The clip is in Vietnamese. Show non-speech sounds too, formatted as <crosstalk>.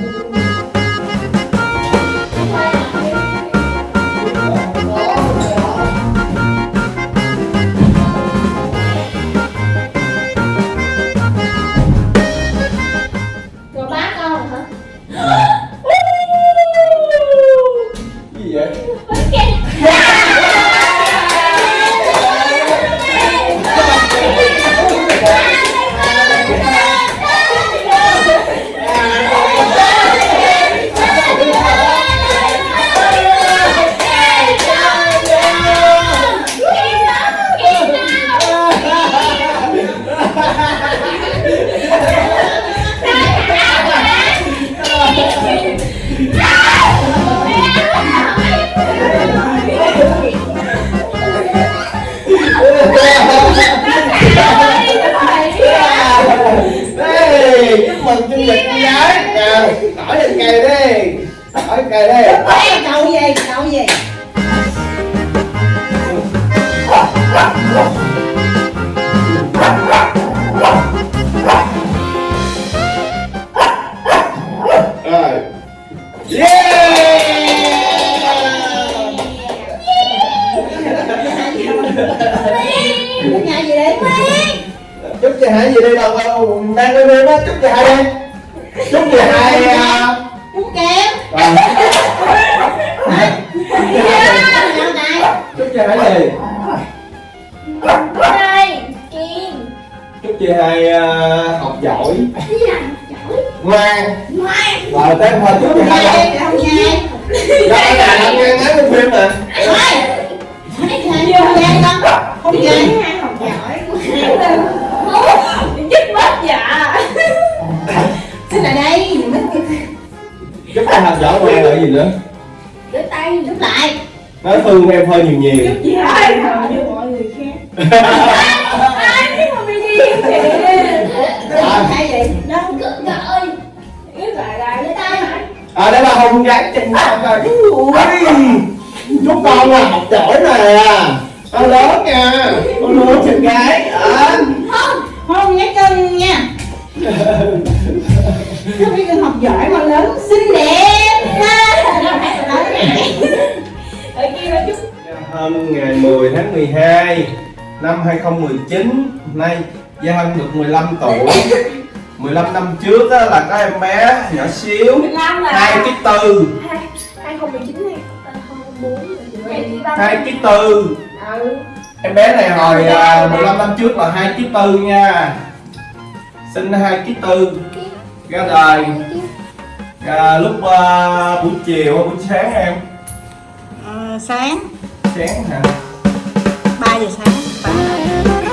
Rồi chúc mừng sinh nhật con gái Nào, tỏi lên cây đi lên cây đi Ê, cậu gì? Cậu gì? Chúc chị Hải gì đi đâu Đang lên lên đó, chúc chị Hải đi Chúc chị à, Chú kém. Này Chúc chị Hải gì Đây Kim. Chúc chị Hải à, học giỏi. Ngoan. Ngoan. Rồi tới thôi chúc chị học Không nhai Đó là làm ngang ngắn trong phim nè. Không con Không nhai học giỏi Chị học giỏi ngoan rồi gì nữa? Đưa tay Giúp lại. Nói thương em hơi nhiều nhiều. Gì ai như mọi người khác Ai biết mà bị điên kìa Hay vậy? Đâu gà ơi. Biết lại lại lấy tay? À đây là Hồng gái trình học rồi Chúc con là học giỏi nè Con lớn nha. Con lớn trình gái. À. 12 năm 2019 Nay Gia Hân được 15 tuổi. <laughs> 15 năm trước á, là có em bé nhỏ xíu. 15 là 2 ký tư 2019 này 2004 2 ký tư Ừ. Em bé này hồi à, 15 năm trước là 2 ký tư nha. Sinh 2 ký tư Ra đời. À, lúc à, buổi chiều hay buổi sáng em. Ờ, Sáng. Sáng hả? 里才。